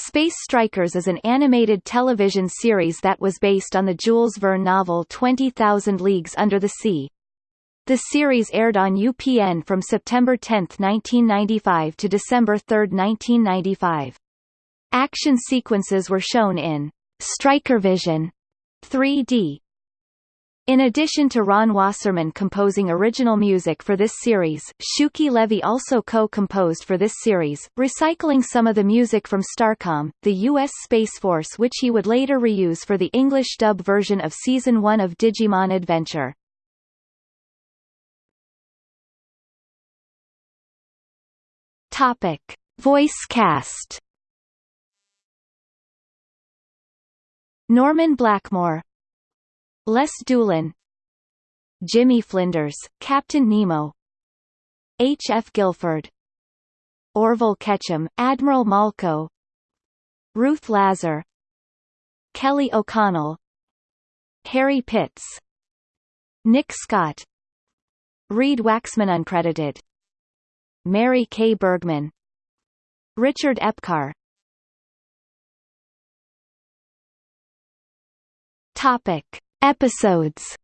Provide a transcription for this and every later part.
Space Strikers is an animated television series that was based on the Jules Verne novel 20,000 Leagues Under the Sea. The series aired on UPN from September 10, 1995 to December 3, 1995. Action sequences were shown in Strikervision 3D in addition to Ron Wasserman composing original music for this series, Shuki Levy also co-composed for this series, recycling some of the music from Starcom, the U.S. Space Force which he would later reuse for the English dub version of Season 1 of Digimon Adventure. Topic. Voice cast Norman Blackmore Les Doolin Jimmy Flinders, Captain Nemo H. F. Gilford Orville Ketchum, Admiral Malco Ruth Lazar Kelly O'Connell Harry Pitts Nick Scott Reed Waxman uncredited Mary Kay Bergman Richard Epcar Topic Episodes.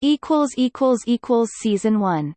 Equals equals equals season 1